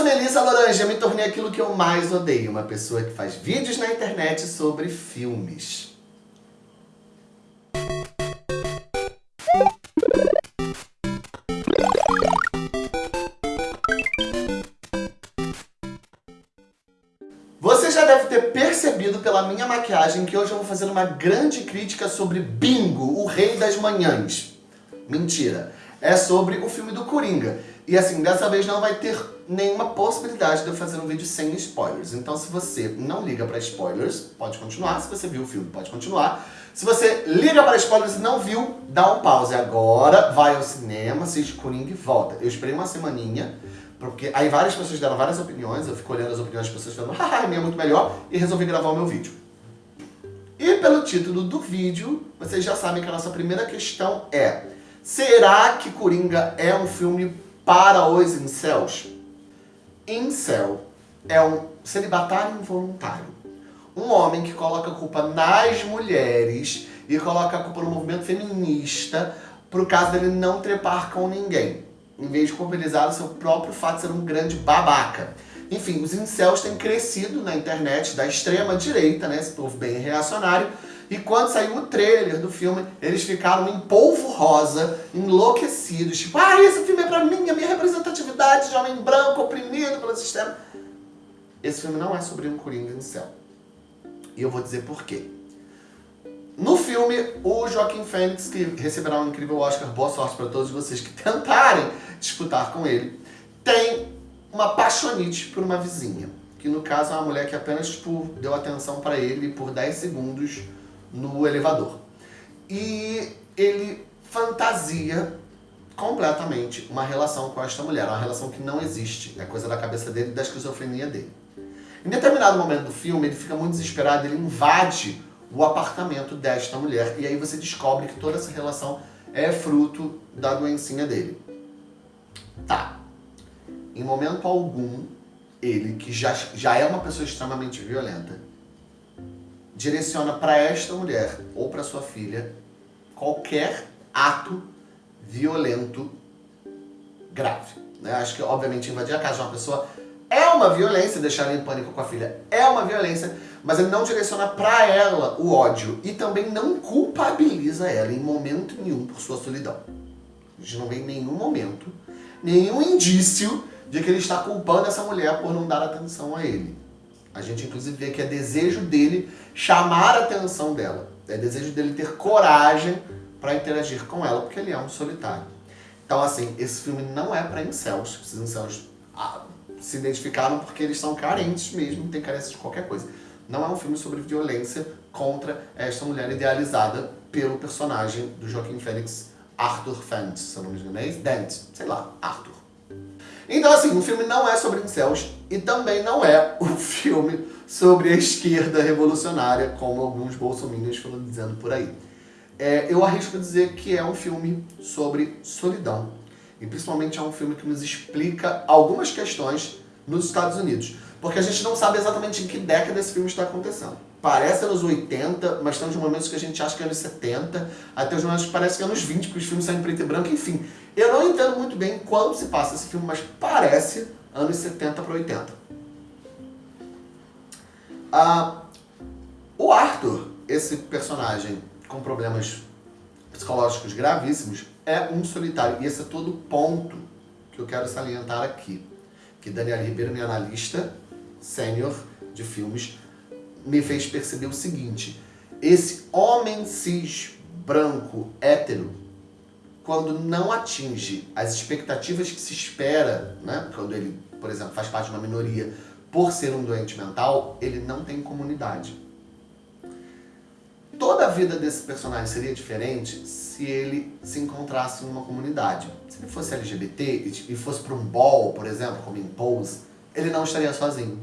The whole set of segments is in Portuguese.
sou Melissa Laranja, me tornei aquilo que eu mais odeio, uma pessoa que faz vídeos na internet sobre filmes. Você já deve ter percebido pela minha maquiagem que hoje eu vou fazer uma grande crítica sobre Bingo, o rei das manhãs. Mentira, é sobre o filme do Coringa. E assim, dessa vez não vai ter nenhuma possibilidade de eu fazer um vídeo sem spoilers. Então se você não liga para spoilers, pode continuar. Se você viu o filme, pode continuar. Se você liga para spoilers e não viu, dá um pause agora, vai ao cinema, assiste Coringa e volta. Eu esperei uma semaninha porque aí várias pessoas deram várias opiniões, eu fico olhando as opiniões das pessoas falando, haha, a minha é muito melhor, e resolvi gravar o meu vídeo. E pelo título do vídeo, vocês já sabem que a nossa primeira questão é Será que Coringa é um filme para os incels? Incel é um celibatário involuntário. Um homem que coloca a culpa nas mulheres e coloca a culpa no movimento feminista por caso dele não trepar com ninguém em vez de culpabilizar o seu próprio fato de ser um grande babaca. Enfim, os incels têm crescido na internet da extrema direita, né, esse povo bem reacionário, e quando saiu o trailer do filme, eles ficaram em polvo rosa, enlouquecidos, tipo, ah, esse filme é pra mim, a minha representatividade de homem branco oprimido pelo sistema. Esse filme não é sobre um Coringa incel. E eu vou dizer por quê. No filme, o Joaquim Fênix, que receberá um incrível Oscar, boa sorte para todos vocês que tentarem disputar com ele, tem uma paixonite por uma vizinha. Que no caso é uma mulher que apenas tipo, deu atenção para ele por 10 segundos no elevador. E ele fantasia completamente uma relação com esta mulher, uma relação que não existe, é coisa da cabeça dele e da esquizofrenia dele. Em determinado momento do filme, ele fica muito desesperado, ele invade o apartamento desta mulher. E aí você descobre que toda essa relação é fruto da doencinha dele. Tá. Em momento algum, ele, que já, já é uma pessoa extremamente violenta, direciona para esta mulher ou para sua filha qualquer ato violento grave. Né? Acho que, obviamente, invadir a casa de uma pessoa é uma violência, deixar ela em pânico com a filha é uma violência, mas ele não direciona para ela o ódio e também não culpabiliza ela em momento nenhum por sua solidão. A gente não vê em nenhum momento, nenhum indício de que ele está culpando essa mulher por não dar atenção a ele. A gente inclusive vê que é desejo dele chamar a atenção dela. É desejo dele ter coragem para interagir com ela, porque ele é um solitário. Então assim, esse filme não é para incels. Esses incels ah, se identificaram porque eles são carentes mesmo, têm carência de qualquer coisa. Não é um filme sobre violência contra esta mulher idealizada pelo personagem do Joaquim Fênix, Arthur Fent, se eu não me engano, é Dent, sei lá, Arthur. Então assim, o filme não é sobre incels e também não é um filme sobre a esquerda revolucionária, como alguns bolsominions foram dizendo por aí. É, eu arrisco dizer que é um filme sobre solidão. E principalmente é um filme que nos explica algumas questões nos Estados Unidos. Porque a gente não sabe exatamente em que década esse filme está acontecendo. Parece anos 80, mas tem uns momentos que a gente acha que é anos 70, até os momentos que parece que é anos 20, porque os filmes saem em preto e branco, enfim. Eu não entendo muito bem quando se passa esse filme, mas parece anos 70 para 80. Ah, o Arthur, esse personagem com problemas psicológicos gravíssimos, é um solitário. E esse é todo o ponto que eu quero salientar aqui. Que Daniel Ribeiro, minha analista, sênior de filmes, me fez perceber o seguinte. Esse homem cis, branco, hétero, quando não atinge as expectativas que se espera, né, quando ele, por exemplo, faz parte de uma minoria por ser um doente mental, ele não tem comunidade. Toda a vida desse personagem seria diferente se ele se encontrasse em uma comunidade. Se ele fosse LGBT e fosse para um ball, por exemplo, como em Pose, ele não estaria sozinho.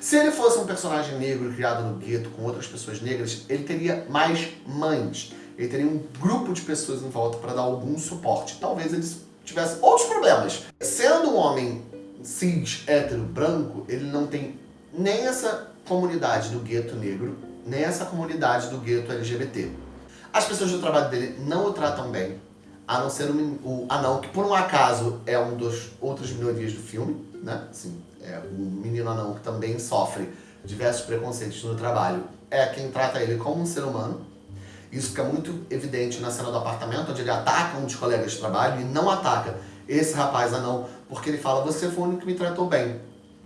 Se ele fosse um personagem negro criado no gueto com outras pessoas negras, ele teria mais mães. Ele teria um grupo de pessoas em volta para dar algum suporte. Talvez ele tivesse outros problemas. Sendo um homem cis, hétero, branco, ele não tem nem essa comunidade do gueto negro, nem essa comunidade do gueto LGBT. As pessoas do trabalho dele não o tratam bem. a não ser o, o anão, que por um acaso é um dos outras minorias do filme, né? Assim, é o menino anão que também sofre diversos preconceitos no trabalho, é quem trata ele como um ser humano. Isso fica muito evidente na cena do apartamento, onde ele ataca um dos colegas de trabalho e não ataca esse rapaz anão, porque ele fala, você foi o único que me tratou bem.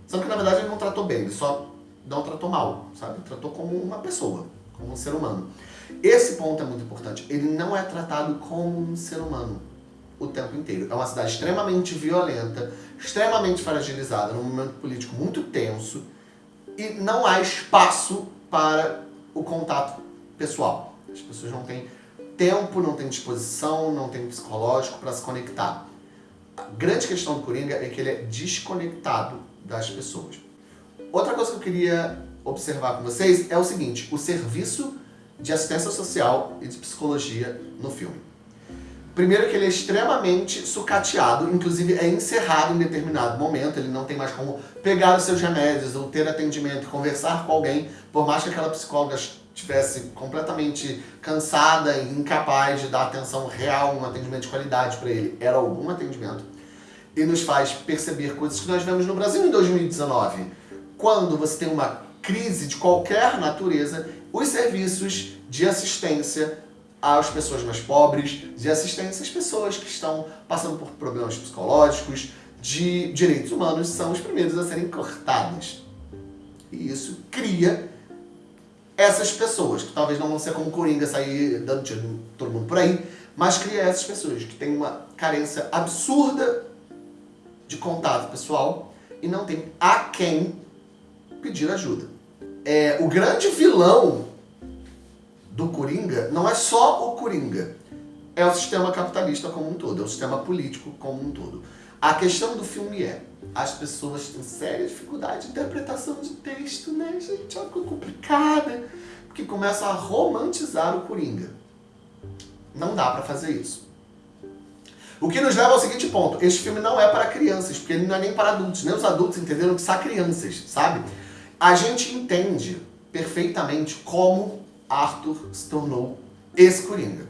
Sendo que na verdade ele não tratou bem, ele só não tratou mal, sabe? Tratou como uma pessoa, como um ser humano. Esse ponto é muito importante. Ele não é tratado como um ser humano o tempo inteiro. É uma cidade extremamente violenta, extremamente fragilizada, num momento político muito tenso, e não há espaço para o contato pessoal. As pessoas não têm tempo, não têm disposição, não têm psicológico para se conectar. A grande questão do Coringa é que ele é desconectado das pessoas. Outra coisa que eu queria observar com vocês é o seguinte, o serviço de assistência social e de psicologia no filme. Primeiro que ele é extremamente sucateado, inclusive é encerrado em determinado momento, ele não tem mais como pegar os seus remédios ou ter atendimento conversar com alguém, por mais que aquela psicóloga estivesse completamente cansada e incapaz de dar atenção real, um atendimento de qualidade para ele, era algum atendimento, e nos faz perceber coisas que nós vemos no Brasil em 2019. Quando você tem uma crise de qualquer natureza, os serviços de assistência às pessoas mais pobres, de assistência às pessoas que estão passando por problemas psicológicos, de direitos humanos, são os primeiros a serem cortados. E isso cria essas pessoas, que talvez não vão ser como Coringa sair dando tiro em todo mundo por aí, mas cria essas pessoas que têm uma carência absurda de contato pessoal e não tem a quem pedir ajuda. É, o grande vilão do Coringa não é só o Coringa, é o sistema capitalista como um todo, é o sistema político como um todo. A questão do filme é, as pessoas têm séria dificuldade de interpretação de texto, né, gente? Uma coisa complicada, porque começa a romantizar o Coringa. Não dá pra fazer isso. O que nos leva ao seguinte ponto, este filme não é para crianças, porque ele não é nem para adultos, nem os adultos entenderam que são crianças, sabe? A gente entende perfeitamente como Arthur se tornou esse Coringa.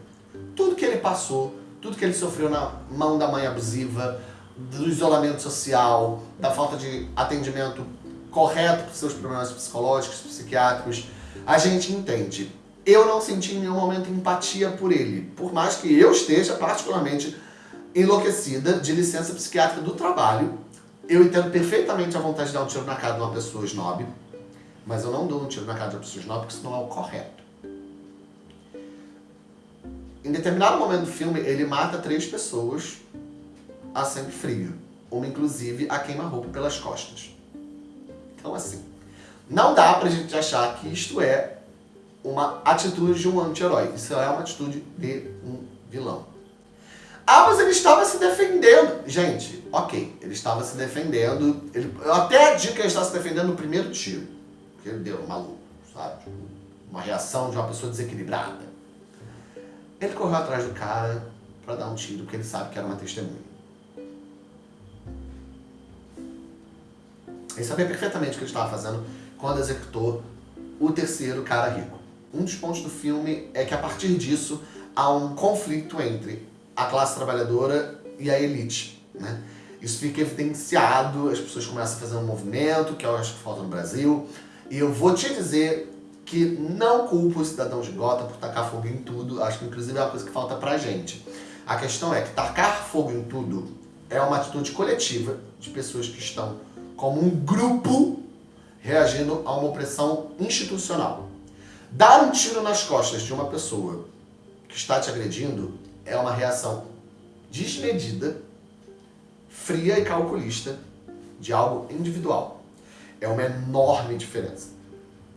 Tudo que ele passou, tudo que ele sofreu na mão da mãe abusiva, do isolamento social, da falta de atendimento correto para os seus problemas psicológicos, psiquiátricos, a gente entende. Eu não senti em nenhum momento empatia por ele, por mais que eu esteja particularmente enlouquecida de licença psiquiátrica do trabalho, eu entendo perfeitamente a vontade de dar um tiro na cara de uma pessoa snob, mas eu não dou um tiro na cara de uma pessoa snob porque isso não é o correto. Em determinado momento do filme, ele mata três pessoas a sangue frio. Uma, inclusive, a queima-roupa pelas costas. Então, assim, não dá pra gente achar que isto é uma atitude de um anti-herói. Isso é uma atitude de um vilão. Ah, mas ele estava se defendendo. Gente, ok, ele estava se defendendo. Ele, eu até digo que ele estava se defendendo no primeiro tiro. Porque ele deu maluco, sabe? Tipo, uma reação de uma pessoa desequilibrada. Ele correu atrás do cara para dar um tiro, porque ele sabe que era uma testemunha. Ele sabia perfeitamente o que ele estava fazendo quando executou o terceiro cara rico. Um dos pontos do filme é que a partir disso há um conflito entre a classe trabalhadora e a elite. Né? Isso fica evidenciado, as pessoas começam a fazer um movimento, que eu acho que falta no Brasil, e eu vou te dizer que não culpa o cidadão de Gota por tacar fogo em tudo, acho que inclusive é uma coisa que falta pra gente. A questão é que tacar fogo em tudo é uma atitude coletiva de pessoas que estão como um grupo reagindo a uma opressão institucional. Dar um tiro nas costas de uma pessoa que está te agredindo é uma reação desmedida, fria e calculista de algo individual. É uma enorme diferença.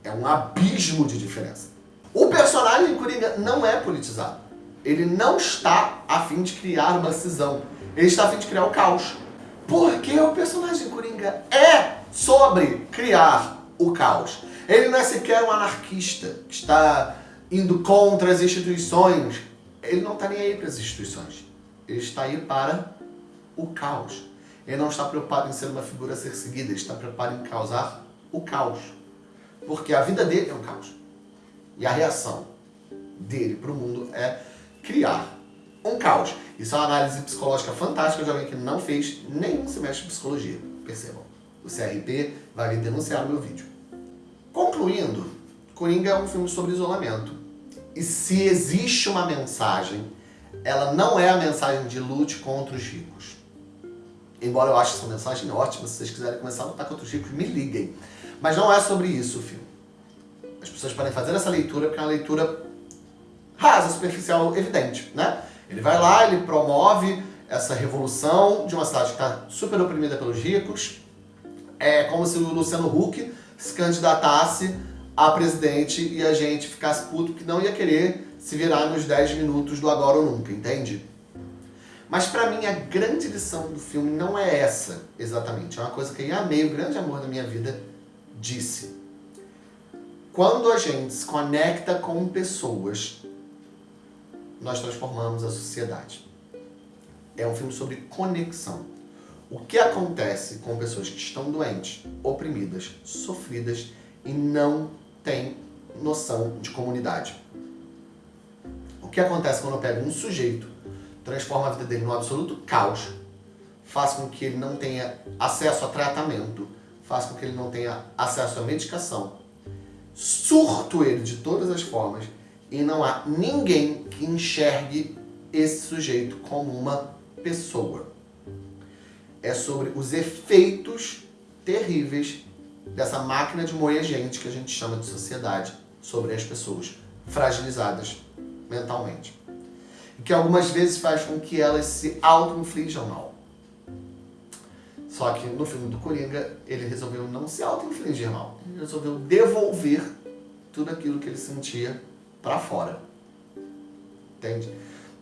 É um abismo de diferença. O personagem Coringa não é politizado. Ele não está a fim de criar uma cisão. Ele está a fim de criar o caos. Porque o personagem Coringa é sobre criar o caos. Ele não é sequer um anarquista que está indo contra as instituições. Ele não está nem aí para as instituições. Ele está aí para o caos. Ele não está preocupado em ser uma figura a ser seguida, ele está preocupado em causar o caos. Porque a vida dele é um caos. E a reação dele para o mundo é criar um caos. Isso é uma análise psicológica fantástica de alguém que não fez nenhum semestre de psicologia, percebam. O CRP vai vir denunciar o meu vídeo. Concluindo, Coringa é um filme sobre isolamento. E se existe uma mensagem, ela não é a mensagem de lute contra os ricos. Embora eu ache essa mensagem ótima, se vocês quiserem começar a lutar contra os ricos, me liguem. Mas não é sobre isso o filme. As pessoas podem fazer essa leitura porque é uma leitura rasa, superficial, evidente, né? Ele vai lá, ele promove essa revolução de uma cidade que está super oprimida pelos ricos. É como se o Luciano Huck se candidatasse a presidente e a gente ficasse puto que não ia querer se virar nos 10 minutos do agora ou nunca, entende? Mas pra mim a grande lição do filme não é essa, exatamente. É uma coisa que eu amei, o grande amor da minha vida, disse. Quando a gente se conecta com pessoas, nós transformamos a sociedade. É um filme sobre conexão. O que acontece com pessoas que estão doentes, oprimidas, sofridas e não têm noção de comunidade. O que acontece quando eu pego um sujeito, transformo a vida dele num absoluto caos, faço com que ele não tenha acesso a tratamento, faço com que ele não tenha acesso à medicação, surto ele de todas as formas e não há ninguém que enxergue esse sujeito como uma pessoa. É sobre os efeitos terríveis dessa máquina de moer gente que a gente chama de sociedade sobre as pessoas fragilizadas mentalmente. E que algumas vezes faz com que elas se auto-inflijam mal. Só que no filme do Coringa, ele resolveu não se auto-infligir mal. Ele resolveu devolver tudo aquilo que ele sentia para fora. Entende?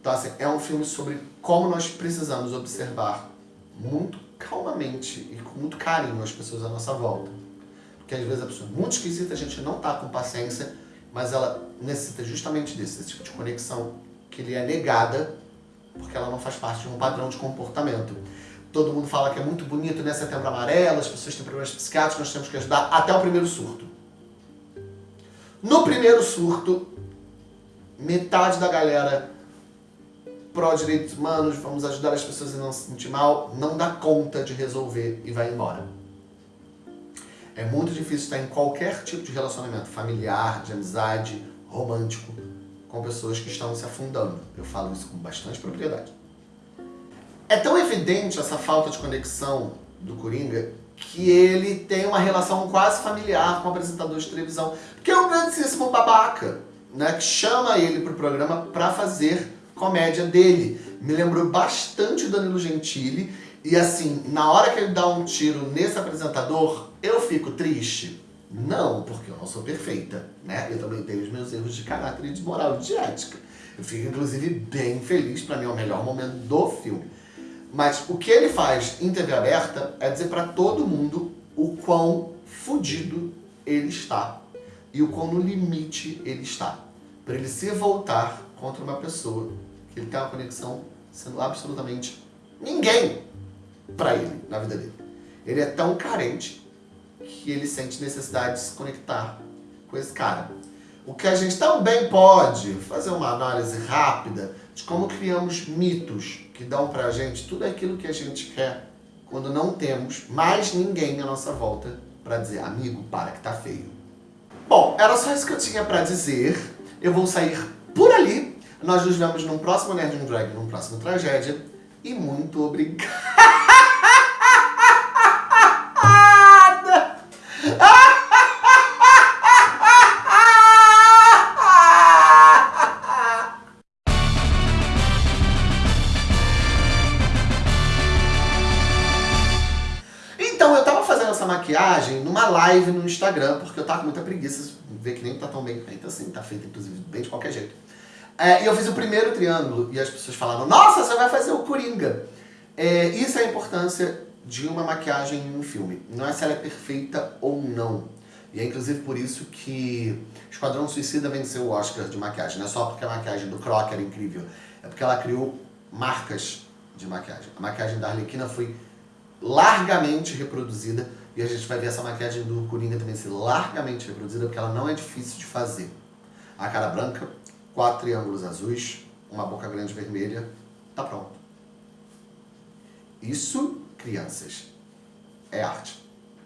Então, assim, é um filme sobre como nós precisamos observar muito calmamente e com muito carinho as pessoas à nossa volta. Porque às vezes a pessoa é muito esquisita, a gente não tá com paciência, mas ela necessita justamente desse, desse tipo de conexão que lhe é negada porque ela não faz parte de um padrão de comportamento. Todo mundo fala que é muito bonito, né? Setembro amarelo, as pessoas têm problemas psiquiátricos, nós temos que ajudar até o primeiro surto. No primeiro surto, metade da galera pró-direitos humanos, vamos ajudar as pessoas a não se sentir mal, não dá conta de resolver e vai embora. É muito difícil estar em qualquer tipo de relacionamento familiar, de amizade, romântico, com pessoas que estão se afundando. Eu falo isso com bastante propriedade. É tão evidente essa falta de conexão do Coringa que ele tem uma relação quase familiar com o apresentador de televisão, que é um grandíssimo babaca, né, que chama ele para o programa para fazer comédia dele. Me lembrou bastante o Danilo Gentili, e assim, na hora que ele dá um tiro nesse apresentador, eu fico triste? Não, porque eu não sou perfeita, né? Eu também tenho os meus erros de caráter e de moral e de ética. Eu fico, inclusive, bem feliz, pra mim é o melhor momento do filme. Mas o que ele faz em TV aberta é dizer pra todo mundo o quão fudido ele está e o quão no limite ele está. Para ele se voltar contra uma pessoa que ele tem uma conexão sendo absolutamente ninguém para ele, na vida dele. Ele é tão carente que ele sente necessidade de se conectar com esse cara. O que a gente também pode fazer uma análise rápida de como criamos mitos que dão pra gente tudo aquilo que a gente quer quando não temos mais ninguém à nossa volta para dizer, amigo, para que tá feio. Bom, era só isso que eu tinha para dizer. Eu vou sair por ali. Nós nos vemos num próximo Nerd Drag, num próximo Tragédia. E muito obrigado! live no Instagram, porque eu tava com muita preguiça, ver que nem tá tão bem feita assim, tá feita inclusive bem de qualquer jeito. É, e eu fiz o primeiro triângulo e as pessoas falaram, nossa, você vai fazer o Coringa. É, isso é a importância de uma maquiagem em um filme. Não é se ela é perfeita ou não. E é inclusive por isso que Esquadrão Suicida venceu o Oscar de maquiagem. Não é só porque a maquiagem do Croc era incrível, é porque ela criou marcas de maquiagem. A maquiagem da Arlequina foi largamente reproduzida e a gente vai ver essa maquiagem do Coringa também ser largamente reproduzida, porque ela não é difícil de fazer. A cara branca, quatro triângulos azuis, uma boca grande vermelha, tá pronto. Isso, crianças, é arte.